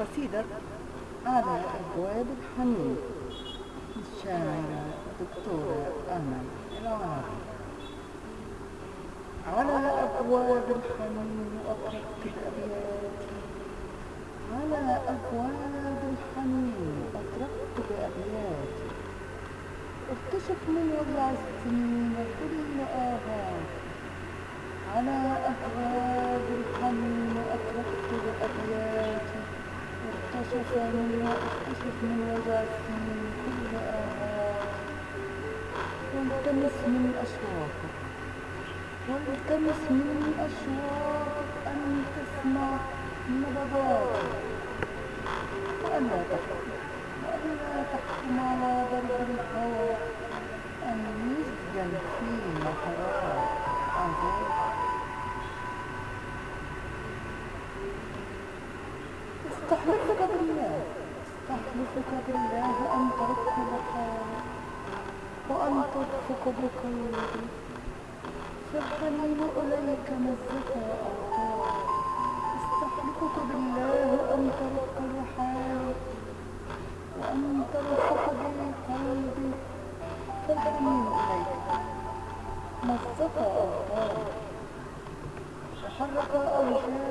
قصيدة. على أبواب الحنين. للشاعرة الدكتورة أمل العربي على أبواب الحنين أطرقت بأبياتي على أبواب الحنين أطرقت بأبياتي اكتشف من وضع السنين كل آهاتي على أبواب الحنين أطرقت بأبياتي اكتشف من اكتشف من كل آهاتي والتمس من أشواقك والتمس من أشواقك أن تسمع نبضاتي وألا تحكم وألا تحكم على ضرب الهوى أن يسجن في محراب عذاب استحلفك بالله استحلفك بالله أن تركب حالك وأن ترفق بقلبي فالحنين إليك مزة أوطاري استحلفك بالله أن تركب حالك وأن ترفق بقلبي فالحنين إليك مزة أوطاري وحرك أوجاعا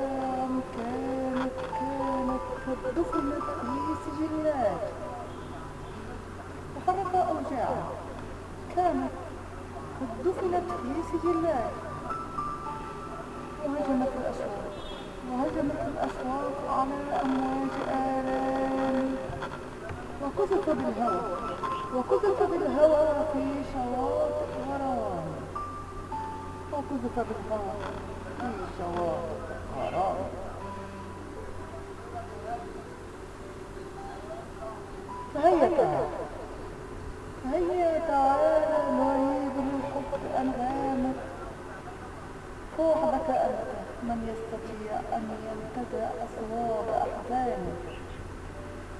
كانت قد دفنت في سجلات وهجمت الأسواق وهجمت الأسواق على أمواج آلام وقذف بالهوى وقذف بالهوى في شواطئ غرام وقذف بالهوى في شواطئ يستطيع أن ينتزع أصواب أحزانك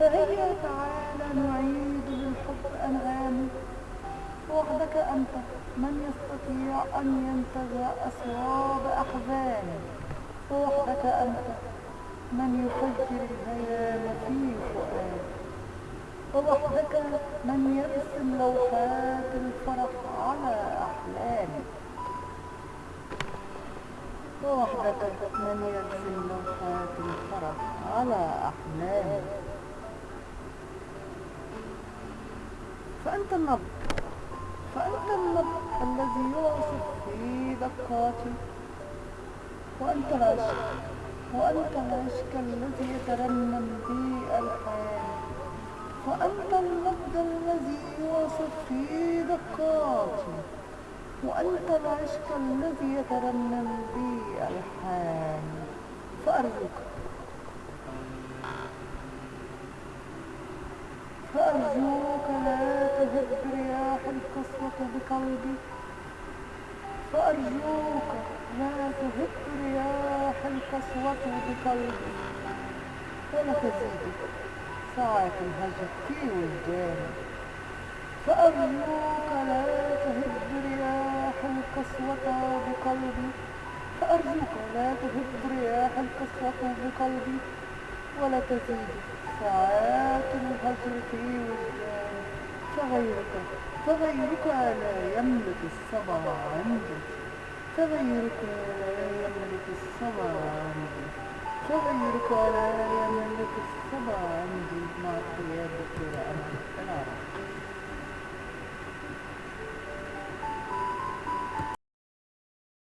فهيا تعالى نعيد للحب أنغامك وحدك أنت من يستطيع أن ينتزع أصواب أحزانك وحدك أنت من يفجر الهيام في فؤادك ووحدك من يرسم لوحات الفرح على أحلامك ووحدك من يرسم لوحات الفرح على أحلامك فأنت النبض فأنت النبض الذي يعصف في دقاتي وأنت العشق وأنت العشق الذي يترنم بي ألحاني وأنت النبض الذي يعصف في دقاتي. وأنت العشق الذي يترنم بي ألحاني فأرجوك. فأرجوك لا تهب رياح القسوة بقلبي. فأرجوك لا تهب رياح القسوة بقلبي. ولا تزيدك ساعة الهجر في وجداني فأرجوك لا تهب رياح القسوة بقلبي. فأرجوك لا تهب رياح القسوة بقلبي. ولا تزيد ساعات الهجر في وجداني فغيرك فغيرك لا يملك الصبر عندي فغيرك لا يملك الصبر عندي فغيرك لا يملك الصبر عندي مع القيادة الدكتورة أمل